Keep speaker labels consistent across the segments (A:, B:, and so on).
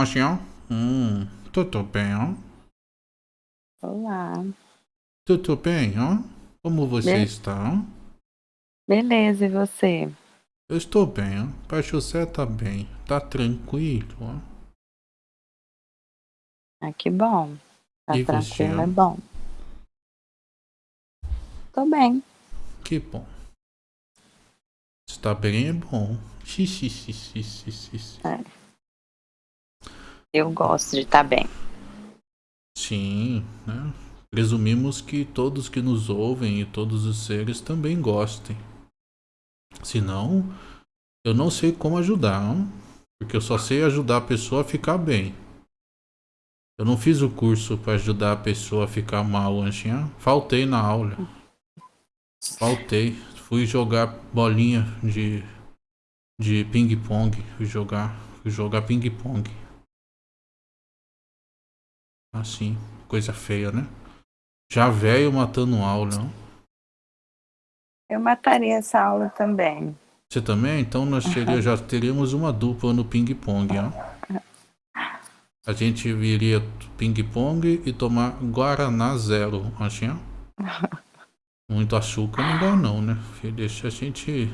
A: Mocinho? Hum, tudo bem, ó?
B: Olá.
A: Tudo bem, ó? Como você
B: Be
A: está?
B: Beleza, e você?
A: Eu estou bem, ó. Pai José tá bem. Tá tranquilo, ó.
B: Ah, que bom. Tá
A: E você,
B: tranquilo,
A: ó?
B: é bom. Tô bem.
A: Que bom. Está bem é bom. Xixi, xixi, xixi, xixi.
B: É. Eu gosto de estar bem.
A: Sim, né? Presumimos que todos que nos ouvem e todos os seres também gostem. Senão, eu não sei como ajudar, ó. Porque eu só sei ajudar a pessoa a ficar bem. Eu não fiz o curso para ajudar a pessoa a ficar mal, Anchinha. Faltei na aula. Faltei. Fui jogar bolinha de, de ping-pong. Fui jogar, fui jogar ping-pong. Assim, coisa feia, né? Já velho matando aula, não?
B: Eu mataria essa aula também.
A: Você também? Então nós teria, já teríamos uma dupla no ping-pong, ó. A gente viria ping-pong e tomar Guaraná zero, Anchinha. Muito açúcar não dá não, né? Deixa a gente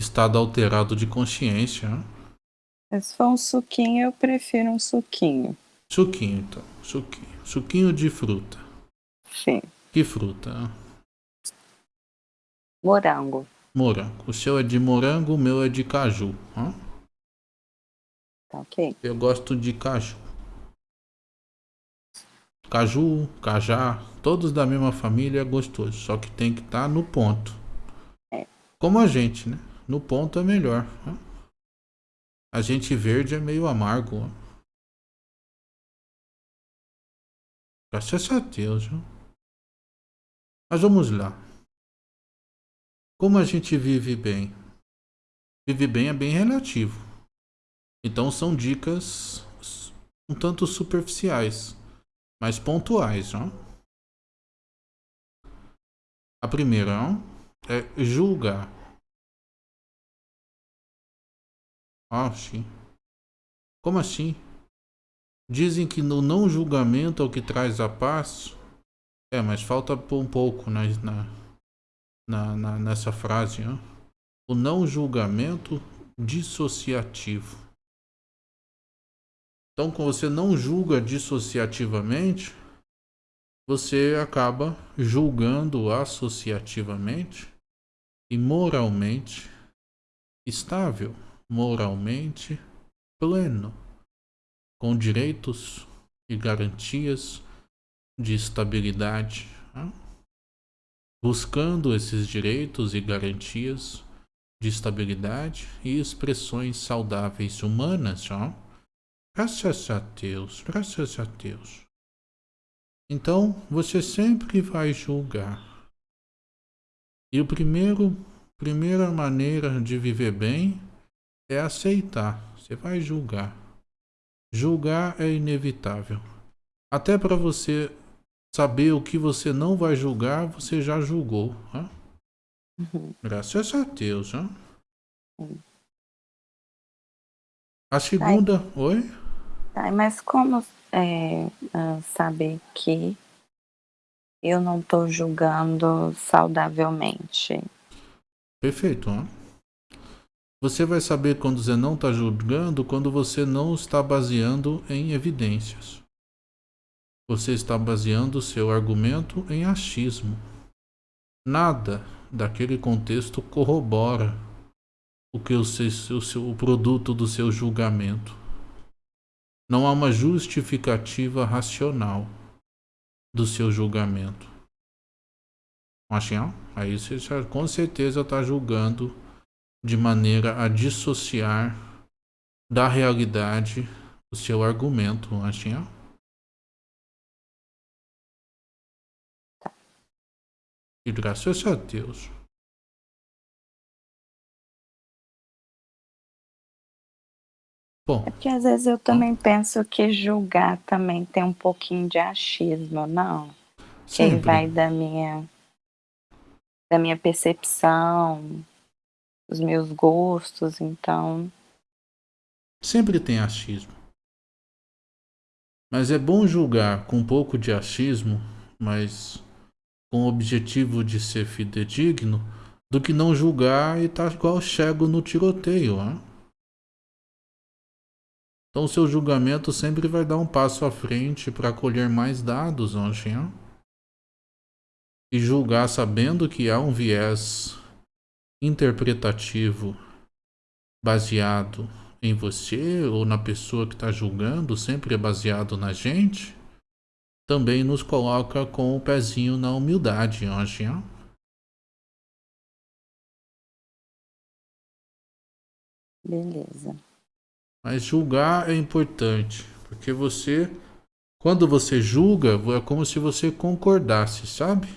A: estado alterado de consciência. ó.
B: Se for um suquinho, eu prefiro um suquinho.
A: Suquinho, então. Suquinho. Suquinho de fruta.
B: Sim.
A: Que fruta?
B: Morango.
A: Morango. O seu é de morango, o meu é de caju. ó.
B: Tá ok?
A: Eu gosto de caju. Caju, cajá, todos da mesma família é gostoso. Só que tem que estar no ponto.
B: É.
A: Como a gente, né? No ponto é melhor. A gente verde é meio amargo. ó. Graças a Deus? Mas vamos lá. Como a gente vive bem? Vive bem é bem relativo. Então são dicas um tanto superficiais, mas pontuais, ó. A primeira ó, é julgar. Ah, sim. Como assim? Dizem que no não julgamento é o que traz a paz. É, mas falta um pouco na, na, na, nessa frase. Ó. O não julgamento dissociativo. Então, quando você não julga dissociativamente, você acaba julgando associativamente e moralmente estável, moralmente pleno, com direitos e garantias de estabilidade, né? buscando esses direitos e garantias de estabilidade e expressões saudáveis humanas, ó. Graças a Deus, graças a Deus. Então, você sempre vai julgar. E primeiro, primeira maneira de viver bem é aceitar. Você vai julgar. Julgar é inevitável. Até para você saber o que você não vai julgar, você já julgou. Né?
B: Uhum.
A: Graças a Deus. Né? A segunda. Oi?
B: Tá, mas como é, saber que eu não tô julgando saudavelmente?
A: Perfeito. Né? Você vai saber quando você não está julgando, quando você não está baseando em evidências. Você está baseando o seu argumento em achismo. Nada daquele contexto corrobora o que o, seu, o, seu, o produto do seu julgamento. Não há uma justificativa racional do seu julgamento. Machinho? Aí você já, com certeza está julgando de maneira a dissociar da realidade o seu argumento, Machinho. E graças a Deus. Bom,
B: É porque às vezes eu também penso que julgar também tem um pouquinho de achismo, não? Que
A: sempre.
B: vai da minha, da minha percepção, dos meus gostos, então.
A: Sempre tem achismo. Mas é bom julgar com um pouco de achismo, mas com o objetivo de ser fidedigno, do que não julgar e estar tá igual cego no tiroteio. Hein? Então, seu julgamento sempre vai dar um passo à frente para colher mais dados, Anjinho. E julgar sabendo que há um viés interpretativo baseado em você ou na pessoa que está julgando, sempre é baseado na gente, também nos coloca com o pezinho na humildade, Anjinho.
B: Beleza.
A: Mas julgar é importante, porque você, quando você julga, é como se você concordasse, sabe?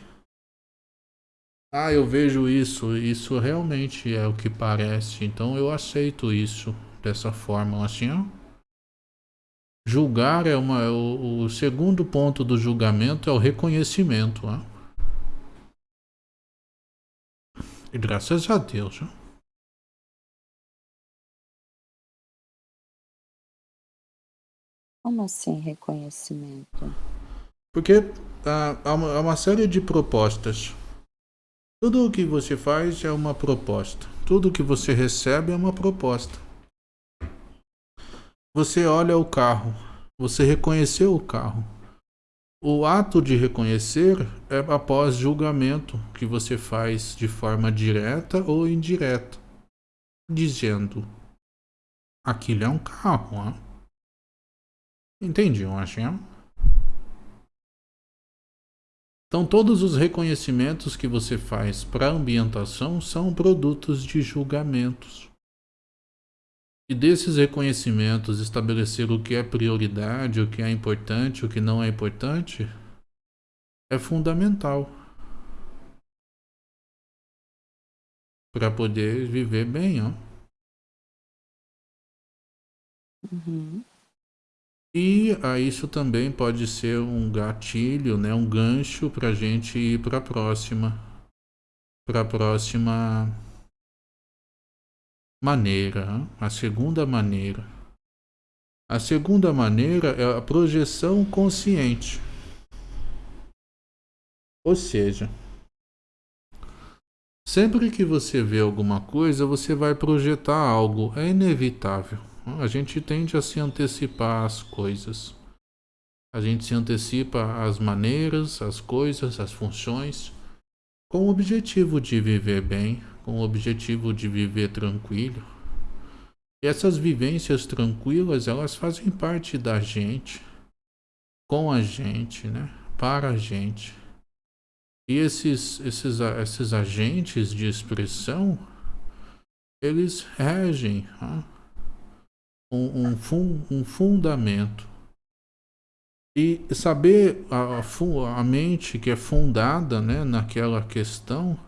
A: Ah, eu vejo isso, isso realmente é o que parece, então eu aceito isso dessa forma, assim, ó. Julgar é uma. O, o segundo ponto do julgamento é o reconhecimento, ó. E graças a Deus, ó.
B: Como assim reconhecimento?
A: Porque ah, há, uma, há uma série de propostas. Tudo o que você faz é uma proposta. Tudo o que você recebe é uma proposta. Você olha o carro, você reconheceu o carro. O ato de reconhecer é após julgamento que você faz de forma direta ou indireta, dizendo: aquilo é um carro. Hein? Entendi, eu acho. Então, todos os reconhecimentos que você faz para a ambientação são produtos de julgamentos. E desses reconhecimentos, estabelecer o que é prioridade, o que é importante, o que não é importante, é fundamental para poder viver bem, ó.
B: Uhum.
A: E ah, isso também pode ser um gatilho, né, um gancho para a gente ir para a próxima, para a próxima maneira, a segunda maneira. A segunda maneira é a projeção consciente. Ou seja, sempre que você vê alguma coisa, você vai projetar algo, é inevitável. A gente tende a se antecipar às coisas. A gente se antecipa às maneiras, às coisas, às funções, com o objetivo de viver bem, com o objetivo de viver tranquilo. E essas vivências tranquilas, elas fazem parte da gente, com a gente, né? Para a gente. E esses, esses, esses agentes de expressão, eles regem, um, um, fun, um fundamento. E saber a, a mente que é fundada né, naquela questão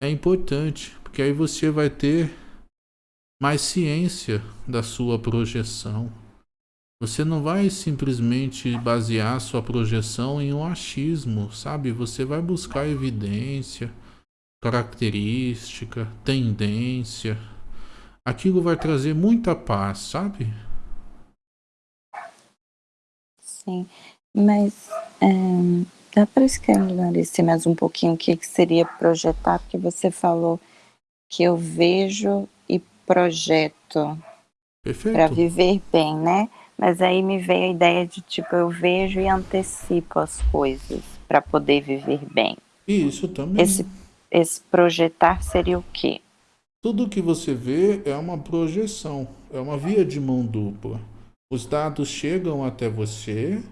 A: é importante, porque aí você vai ter mais ciência da sua projeção. Você não vai simplesmente basear sua projeção em um achismo, sabe? Você vai buscar evidência, característica, tendência, aquilo vai trazer muita paz, sabe?
B: Sim, mas é, dá para esclarecer mais um pouquinho o que, que seria projetar, porque você falou que eu vejo e projeto para viver bem, né? Mas aí me veio a ideia de tipo, eu vejo e antecipo as coisas para poder viver bem.
A: Isso também.
B: Esse, esse projetar seria o quê?
A: Tudo que você vê é uma projeção, é uma via de mão dupla. Os dados chegam até você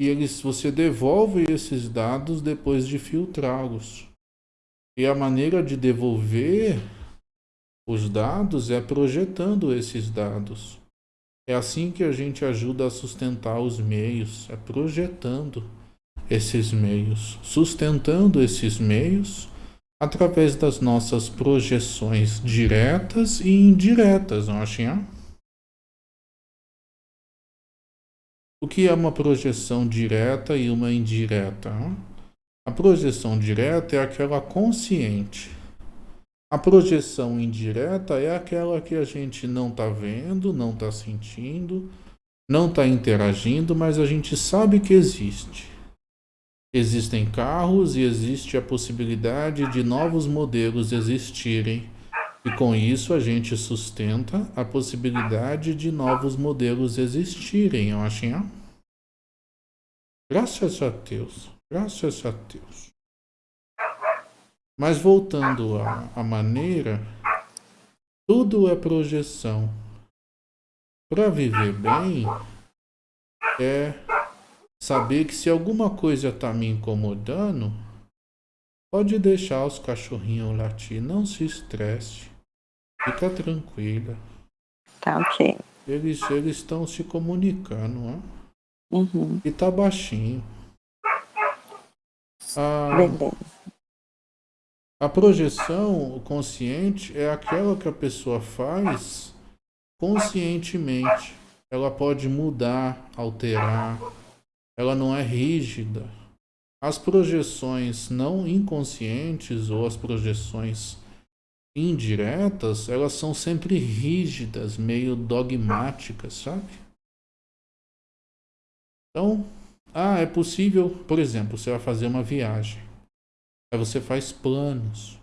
A: e eles, você devolve esses dados depois de filtrá-los. E a maneira de devolver os dados é projetando esses dados. É assim que a gente ajuda a sustentar os meios, é projetando esses meios, sustentando esses meios através das nossas projeções diretas e indiretas, não acham? O que é uma projeção direta e uma indireta? A projeção direta é aquela consciente. A projeção indireta é aquela que a gente não está vendo, não está sentindo, não está interagindo, mas a gente sabe que existe. Existem carros e existe a possibilidade de novos modelos existirem. E com isso a gente sustenta a possibilidade de novos modelos existirem, eu acho. Hein? Graças a Deus, graças a Deus. Mas voltando à, à maneira, tudo é projeção. Para viver bem, é saber que se alguma coisa está me incomodando, pode deixar os cachorrinhos latir, não se estresse, fica tranquila.
B: Tá ok.
A: Eles eles estão se comunicando, ó.
B: Uhum.
A: E tá baixinho.
B: A, Beleza.
A: A projeção consciente é aquela que a pessoa faz conscientemente. Ela pode mudar, alterar. Ela não é rígida. As projeções não inconscientes ou as projeções indiretas, elas são sempre rígidas, meio dogmáticas, sabe? Então, ah, é possível, por exemplo, você vai fazer uma viagem. Aí você faz planos.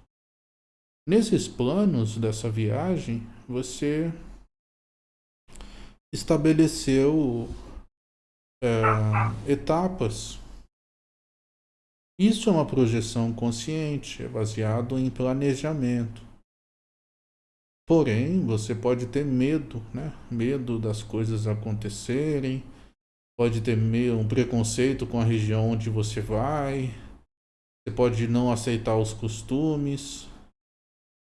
A: Nesses planos dessa viagem, você estabeleceu é, etapas. Isso é uma projeção consciente, é baseado em planejamento. Porém, você pode ter medo, né? Medo das coisas acontecerem, pode ter meio, um preconceito com a região onde você vai, você pode não aceitar os costumes.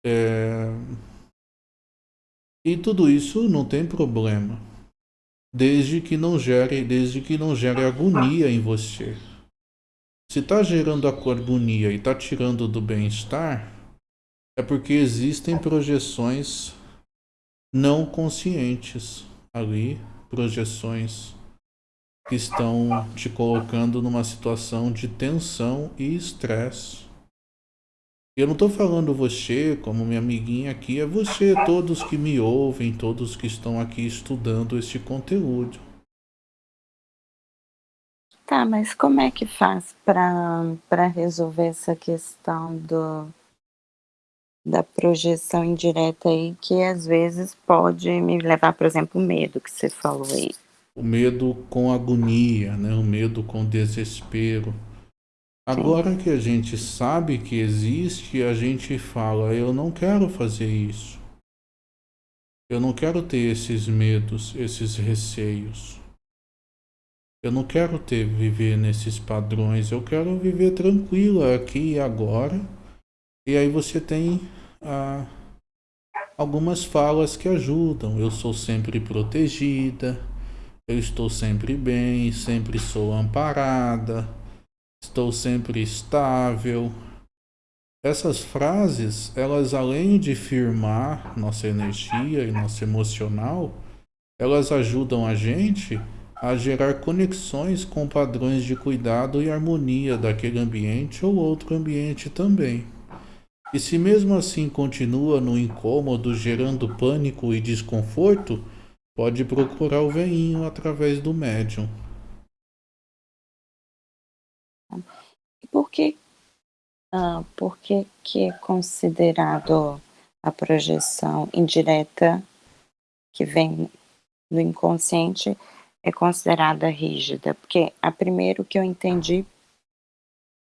A: É... E tudo isso não tem problema desde que não gere, desde que não gere agonia em você. Se está gerando a agonia e está tirando do bem-estar, é porque existem projeções não conscientes ali, projeções que estão te colocando numa situação de tensão e estresse. Eu não estou falando você como minha amiguinha aqui, é você, todos que me ouvem, todos que estão aqui estudando este conteúdo.
B: Tá, mas como é que faz para resolver essa questão do, da projeção indireta aí, que às vezes pode me levar, por exemplo, o medo que você falou aí?
A: O medo com agonia, né? o medo com desespero Agora que a gente sabe que existe, a gente fala, eu não quero fazer isso. Eu não quero ter esses medos, esses receios. Eu não quero ter viver nesses padrões, eu quero viver tranquila aqui e agora. E aí você tem ah, algumas falas que ajudam. Eu sou sempre protegida, eu estou sempre bem, sempre sou amparada estou sempre estável. Essas frases, elas além de firmar nossa energia e nosso emocional, elas ajudam a gente a gerar conexões com padrões de cuidado e harmonia daquele ambiente ou outro ambiente também. E se mesmo assim continua no incômodo, gerando pânico e desconforto, pode procurar o veinho através do médium.
B: E por que, ah, por que, que é considerado a projeção indireta que vem do inconsciente é considerada rígida? Porque a primeiro que eu entendi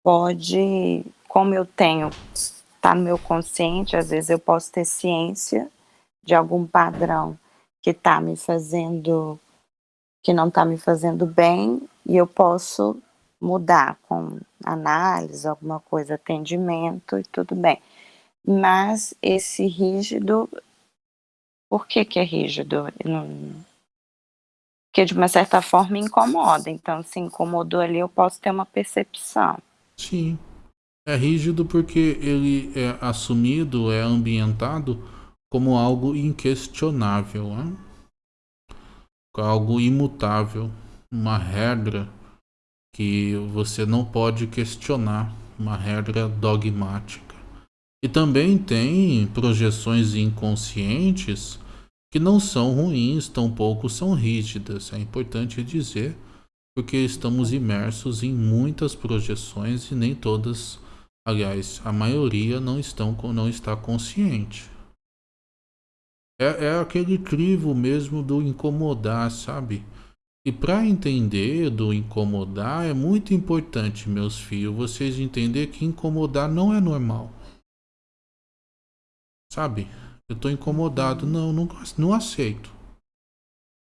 B: pode, como eu tenho, está no meu consciente, às vezes eu posso ter ciência de algum padrão que está me fazendo, que não está me fazendo bem, e eu posso mudar com análise, alguma coisa, atendimento e tudo bem. Mas esse rígido, por que que é rígido? Porque de uma certa forma incomoda, então se incomodou ali eu posso ter uma percepção.
A: Sim, é rígido porque ele é assumido, é ambientado como algo inquestionável, né? algo imutável, uma regra que você não pode questionar, uma regra dogmática. E também tem projeções inconscientes que não são ruins, tampouco são rígidas. É importante dizer, porque estamos imersos em muitas projeções e nem todas, aliás, a maioria não, estão, não está consciente. É, é aquele crivo mesmo do incomodar, sabe? E para entender do incomodar é muito importante, meus filhos, vocês entender que incomodar não é normal. Sabe? Eu estou incomodado. Não, não, não aceito.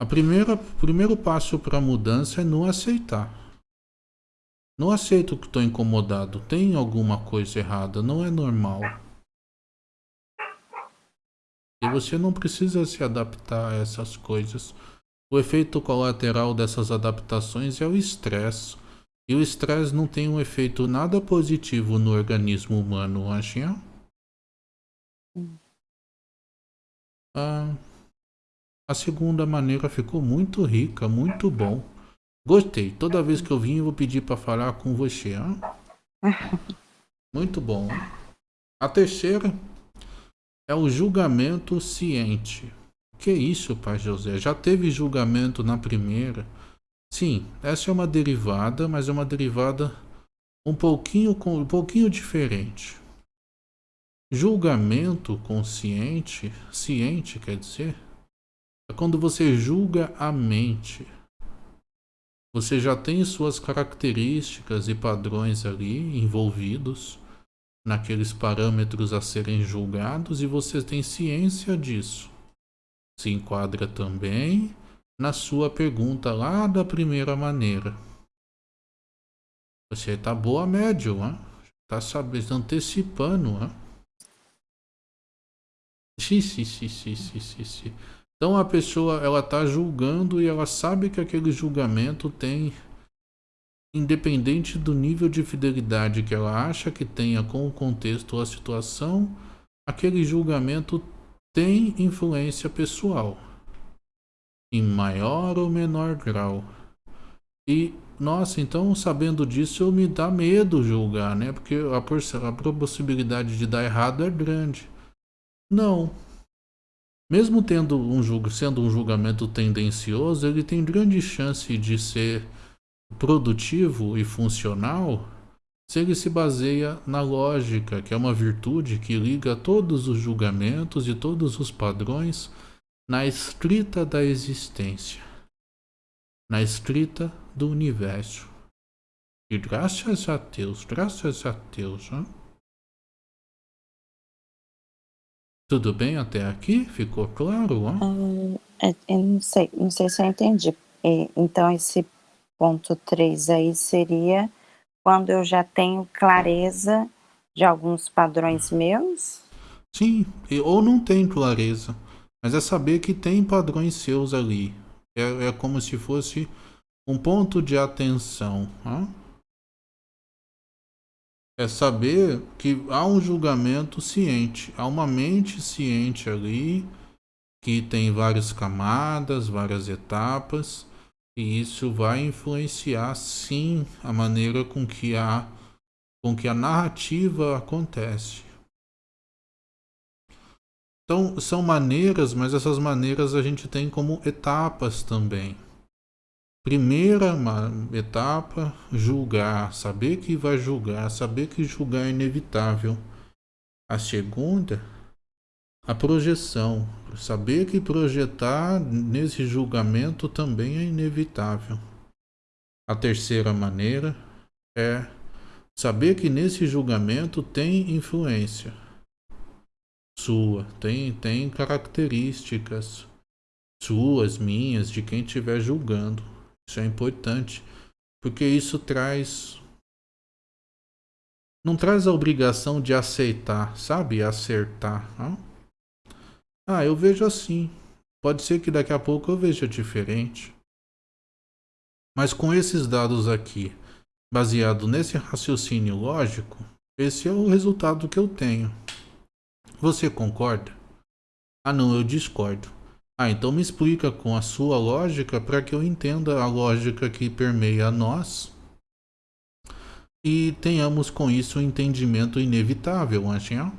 A: A primeira, o primeiro passo para a mudança é não aceitar. Não aceito que estou incomodado. Tem alguma coisa errada. Não é normal. E você não precisa se adaptar a essas coisas. O efeito colateral dessas adaptações é o estresse. E o estresse não tem um efeito nada positivo no organismo humano, acha? Ah, a segunda maneira ficou muito rica, muito bom. Gostei. Toda vez que eu vim, eu vou pedir para falar com você. Hein? Muito bom. A terceira é o julgamento ciente. Que isso, pai José? Já teve julgamento na primeira? Sim, essa é uma derivada, mas é uma derivada um pouquinho, um pouquinho diferente. Julgamento consciente, ciente quer dizer, é quando você julga a mente. Você já tem suas características e padrões ali envolvidos naqueles parâmetros a serem julgados e você tem ciência disso se enquadra também na sua pergunta lá da primeira maneira. Você está boa médium, está sabendo antecipando. Hein? Sim, sim, sim, sim, sim, sim. Então a pessoa ela está julgando e ela sabe que aquele julgamento tem, independente do nível de fidelidade que ela acha que tenha com o contexto ou a situação, aquele julgamento tem influência pessoal, em maior ou menor grau. E, nossa, então sabendo disso eu me dá medo julgar, né? Porque a, a possibilidade de dar errado é grande. Não. Mesmo tendo um sendo um julgamento tendencioso, ele tem grande chance de ser produtivo e funcional se ele se baseia na lógica, que é uma virtude que liga todos os julgamentos e todos os padrões na estrita da existência, na estrita do universo. E graças a Deus, graças a Deus. Hein? Tudo bem até aqui? Ficou claro?
B: Hum, eu não sei, não sei se eu entendi. Então esse ponto 3 aí seria quando eu já tenho clareza de alguns padrões meus?
A: Sim, ou não tem clareza, mas é saber que tem padrões seus ali. É, é como se fosse um ponto de atenção. É saber que há um julgamento ciente, há uma mente ciente ali, que tem várias camadas, várias etapas, e isso vai influenciar sim a maneira com que a, com que a narrativa acontece. Então, são maneiras, mas essas maneiras a gente tem como etapas também. Primeira etapa, julgar, saber que vai julgar, saber que julgar é inevitável. A segunda, a projeção. Saber que projetar nesse julgamento também é inevitável. A terceira maneira é saber que nesse julgamento tem influência sua, tem, tem características suas, minhas, de quem estiver julgando. Isso é importante, porque isso traz. Não traz a obrigação de aceitar, sabe? Acertar. Não? Ah, eu vejo assim. Pode ser que daqui a pouco eu veja diferente. Mas com esses dados aqui, baseado nesse raciocínio lógico, esse é o resultado que eu tenho. Você concorda? Ah, não, eu discordo. Ah, então me explica com a sua lógica para que eu entenda a lógica que permeia nós e tenhamos com isso um entendimento inevitável, Angel.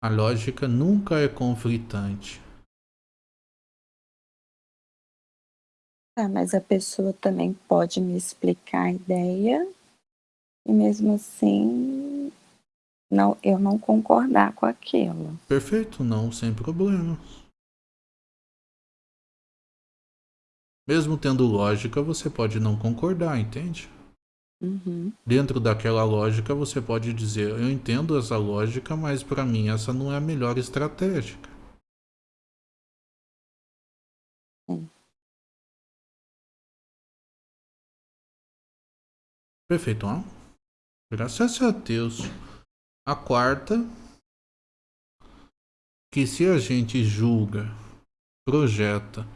A: A lógica nunca é conflitante.
B: Tá, mas a pessoa também pode me explicar a ideia e mesmo assim não, eu não concordar com aquilo.
A: Perfeito, não, sem problemas. Mesmo tendo lógica, você pode não concordar, entende?
B: Uhum.
A: Dentro daquela lógica, você pode dizer: Eu entendo essa lógica, mas para mim essa não é a melhor estratégia.
B: Sim.
A: Perfeito, ó. Graças a Deus. A quarta, que se a gente julga, projeta,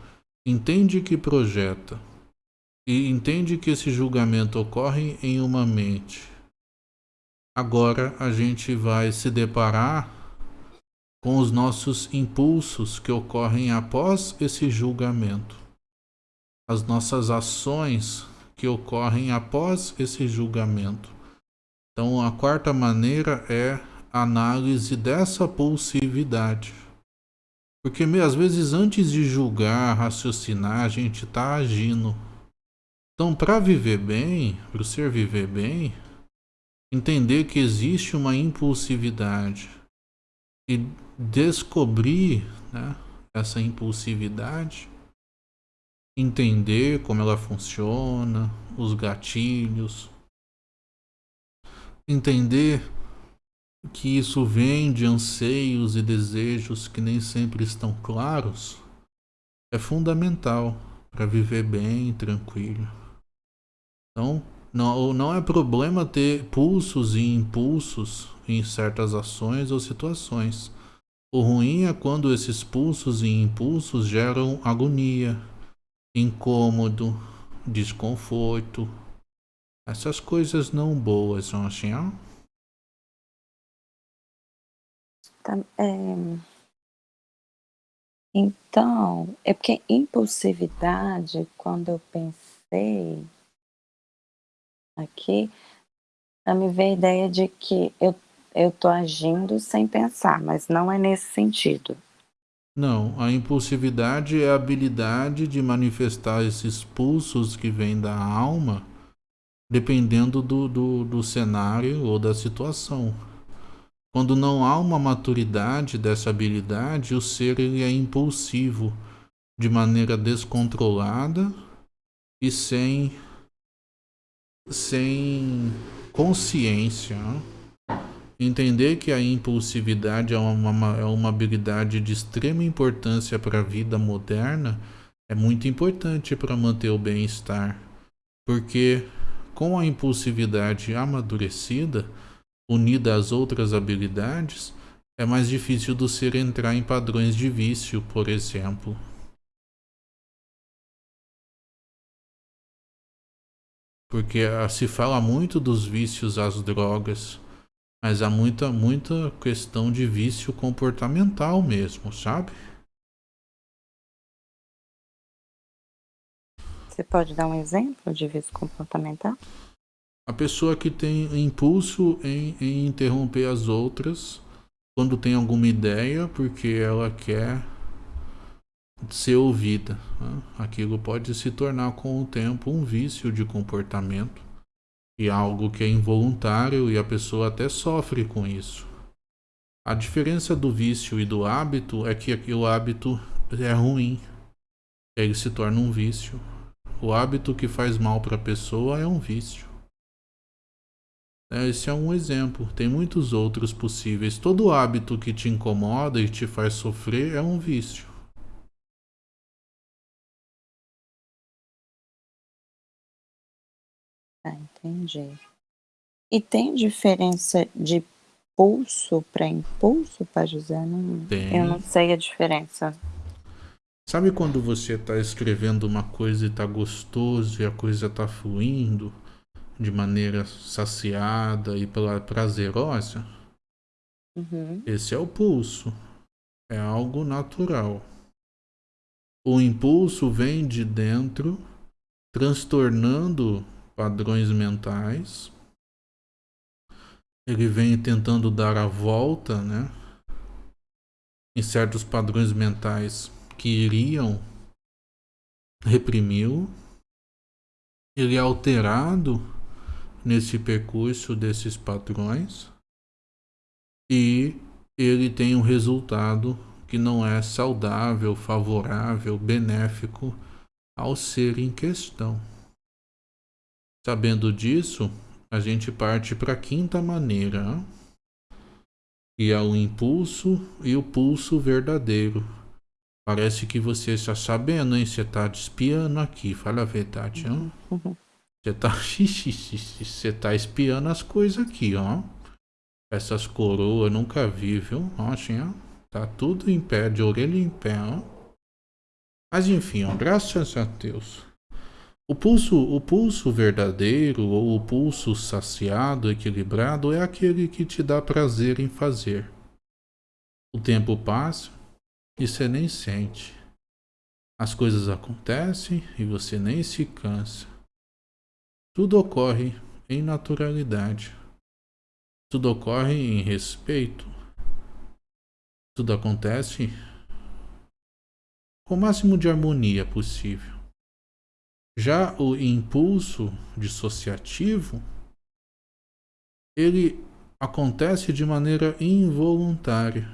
A: entende que projeta e entende que esse julgamento ocorre em uma mente. Agora a gente vai se deparar com os nossos impulsos que ocorrem após esse julgamento. As nossas ações que ocorrem após esse julgamento. Então, a quarta maneira é análise dessa pulsividade. Porque às vezes antes de julgar, raciocinar, a gente está agindo. Então, para viver bem, para o ser viver bem, entender que existe uma impulsividade e descobrir né, essa impulsividade, entender como ela funciona, os gatilhos, entender que isso vem de anseios e desejos que nem sempre estão claros, é fundamental para viver bem, tranquilo. Então, não, não é problema ter pulsos e impulsos em certas ações ou situações. O ruim é quando esses pulsos e impulsos geram agonia, incômodo, desconforto, essas coisas não boas são assim, ó.
B: Tá, é... Então, é porque impulsividade, quando eu pensei aqui, me veio a ideia de que eu tô agindo sem pensar, mas não é nesse sentido.
A: Não, a impulsividade é a habilidade de manifestar esses pulsos que vêm da alma dependendo do, do, do cenário ou da situação. Quando não há uma maturidade dessa habilidade, o ser ele é impulsivo, de maneira descontrolada e sem, sem consciência. Entender que a impulsividade é uma, é uma habilidade de extrema importância para a vida moderna é muito importante para manter o bem-estar, porque com a impulsividade amadurecida, unida às outras habilidades, é mais difícil do ser entrar em padrões de vício, por exemplo. Porque ah, se fala muito dos vícios às drogas, mas há muita, muita questão de vício comportamental mesmo, sabe?
B: Você pode dar um exemplo de vício comportamental?
A: A pessoa que tem impulso em, em interromper as outras quando tem alguma ideia porque ela quer ser ouvida. Né? Aquilo pode se tornar com o tempo um vício de comportamento e algo que é involuntário e a pessoa até sofre com isso. A diferença do vício e do hábito é que o hábito é ruim, ele se torna um vício. O hábito que faz mal para a pessoa é um vício. Esse é um exemplo, tem muitos outros possíveis. Todo hábito que te incomoda e te faz sofrer é um vício.
B: Ah, entendi. E tem diferença de pulso para impulso, para José? Não. Eu não sei a diferença.
A: Sabe quando você está escrevendo uma coisa e está gostoso e a coisa está fluindo de maneira saciada e prazerosa?
B: Uhum.
A: Esse é o pulso. É algo natural. O impulso vem de dentro, transtornando padrões mentais. Ele vem tentando dar a volta, né? Em certos padrões mentais que iriam reprimiu, ele é alterado nesse percurso desses padrões e ele tem um resultado que não é saudável, favorável, benéfico ao ser em questão. Sabendo disso, a gente parte para a quinta maneira, que é o impulso e o pulso verdadeiro. Parece que você está sabendo, hein? Você está espiando aqui, fala a verdade, hein? Você está você tá espiando as coisas aqui, ó. Essas coroas nunca vi, viu? Ó, assim, ó. Tá tudo em pé, de orelha em pé, ó. Mas enfim, ó, graças a Deus. O pulso, o pulso verdadeiro ou o pulso saciado, equilibrado, é aquele que te dá prazer em fazer. O tempo passa e você nem sente. As coisas acontecem e você nem se cansa. Tudo ocorre em naturalidade. Tudo ocorre em respeito. Tudo acontece com o máximo de harmonia possível. Já o impulso dissociativo, ele acontece de maneira involuntária,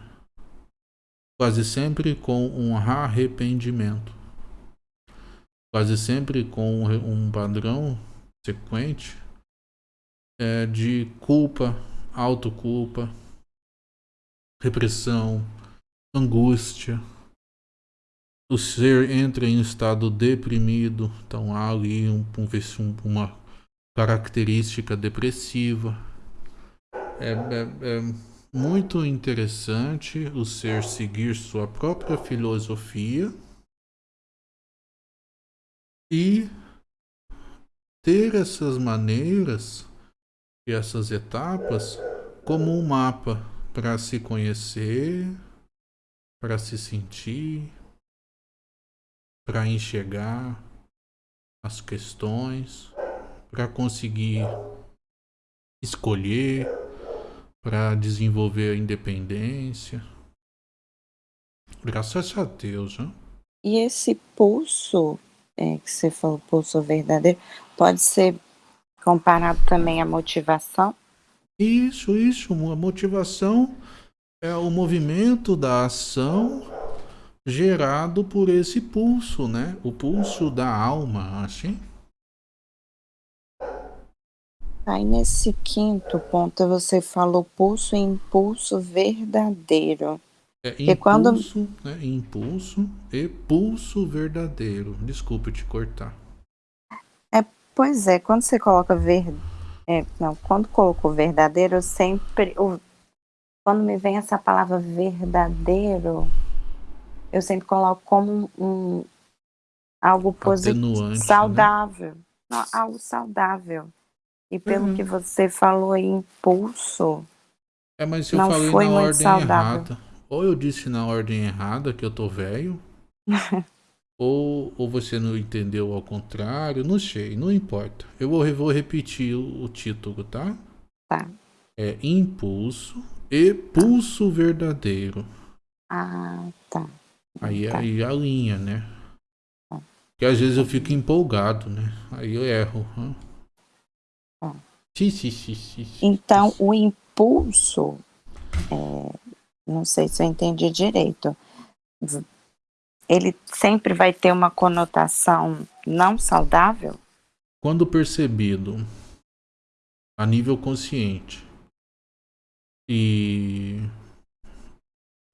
A: quase sempre com um arrependimento, quase sempre com um padrão sequente é, de culpa, autoculpa, repressão, angústia. O ser entra em estado deprimido, então há ali um, um, uma característica depressiva. É, é, é muito interessante o ser seguir sua própria filosofia e ter essas maneiras e essas etapas como um mapa para se conhecer, para se sentir, para enxergar as questões, para conseguir escolher, para desenvolver a independência. Graças a Deus, né?
B: E esse pulso é, que você falou, pulso verdadeiro, pode ser comparado também à motivação?
A: Isso, isso. A motivação é o movimento da ação gerado por esse pulso, né? O pulso da alma, assim.
B: Aí nesse quinto ponto você falou pulso e impulso verdadeiro.
A: É impulso, quando... né? impulso e pulso verdadeiro. Desculpe te cortar.
B: É, pois é, quando você coloca ver, é, não, quando colocou verdadeiro, eu sempre, o, quando me vem essa palavra verdadeiro, eu sempre coloco como um, algo positivo, né? saudável, né? não, algo saudável. E pelo uhum. que você falou aí, impulso,
A: é, mas eu não falei foi na muito ordem saudável. errada. Ou eu disse na ordem errada que eu tô velho, ou, ou você não entendeu ao contrário, não sei, não importa. Eu vou, vou repetir o, o título, tá?
B: Tá.
A: É Impulso e Pulso Verdadeiro.
B: Ah, tá.
A: Aí,
B: tá.
A: aí a linha, né? Porque às vezes eu fico empolgado, né? Aí eu erro.
B: Sim, sim, sim, sim, então, o impulso, é, não sei se eu entendi direito, ele sempre vai ter uma conotação não saudável?
A: Quando percebido a nível consciente e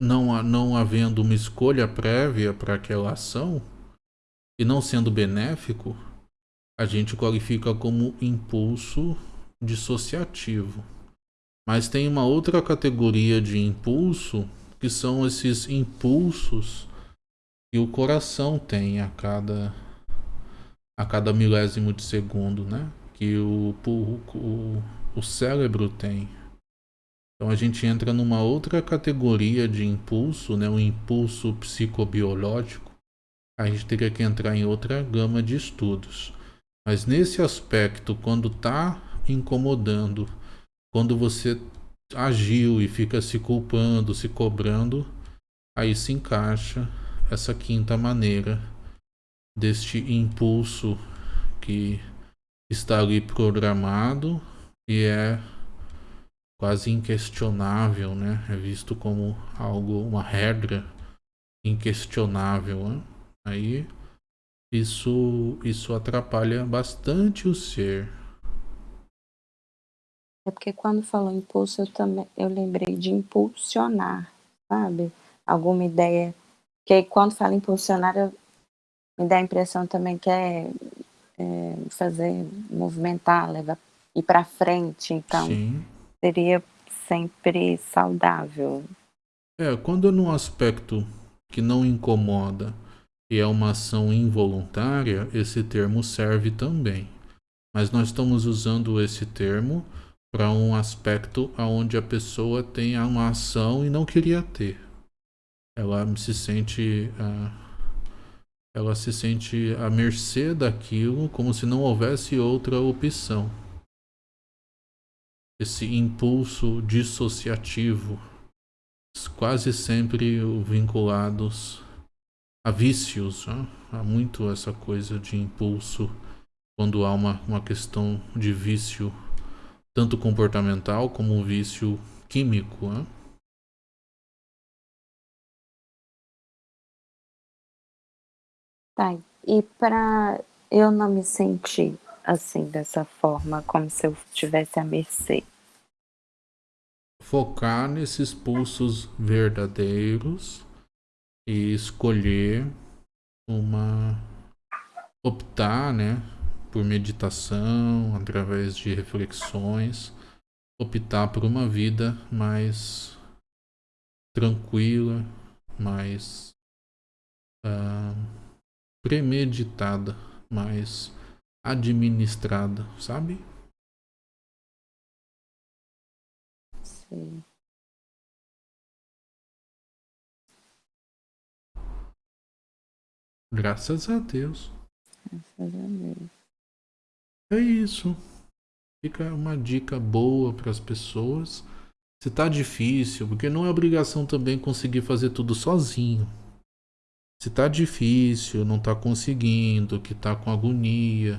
A: não, não havendo uma escolha prévia para aquela ação e não sendo benéfico, a gente qualifica como impulso dissociativo. Mas tem uma outra categoria de impulso que são esses impulsos que o coração tem a cada a cada milésimo de segundo, né? Que o, o, o cérebro tem. Então a gente entra numa outra categoria de impulso, né? Um impulso psicobiológico. A gente teria que entrar em outra gama de estudos. Mas nesse aspecto, quando está incomodando, quando você agiu e fica se culpando, se cobrando, aí se encaixa essa quinta maneira, deste impulso que está ali programado e é quase inquestionável, né? É visto como algo, uma regra inquestionável. Né? Aí isso, isso atrapalha bastante o ser.
B: É porque quando falou impulso, eu também eu lembrei de impulsionar, sabe? Alguma ideia. Que aí, quando fala impulsionar, eu, me dá a impressão também que é, é fazer, movimentar, levar, ir para frente. Então, Sim. Seria sempre saudável.
A: É, quando é num aspecto que não incomoda e é uma ação involuntária, esse termo serve também. Mas nós estamos usando esse termo para um aspecto onde a pessoa tem uma ação e não queria ter. Ela se sente uh, ela se sente à mercê daquilo como se não houvesse outra opção. Esse impulso dissociativo, quase sempre vinculados a vícios. Né? Há muito essa coisa de impulso quando há uma, uma questão de vício, tanto comportamental como um vício químico. Né?
B: Tá, e para eu não me sentir assim, dessa forma, como se eu estivesse à mercê.
A: Focar nesses pulsos verdadeiros e escolher uma optar, né, por meditação, através de reflexões, optar por uma vida mais tranquila, mais uh, premeditada, mais administrada, sabe?
B: Sim.
A: Graças a Deus.
B: Graças a Deus.
A: É isso. Fica uma dica boa para as pessoas. Se tá difícil, porque não é obrigação também conseguir fazer tudo sozinho. Se tá difícil, não tá conseguindo, que tá com agonia,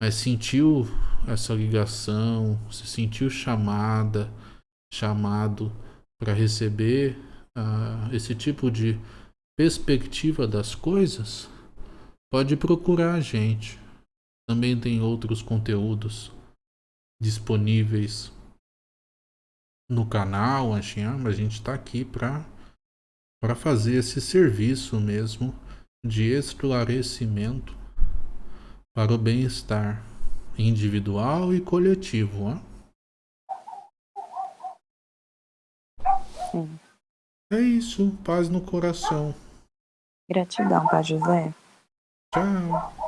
A: mas sentiu essa ligação, se sentiu chamada, chamado para receber uh, esse tipo de perspectiva das coisas, pode procurar a gente. Também tem outros conteúdos disponíveis no canal, a gente está aqui para fazer esse serviço mesmo de esclarecimento para o bem-estar individual e coletivo. Hein?
B: Sim.
A: É isso, paz no coração.
B: Gratidão, Pai José.
A: Tchau.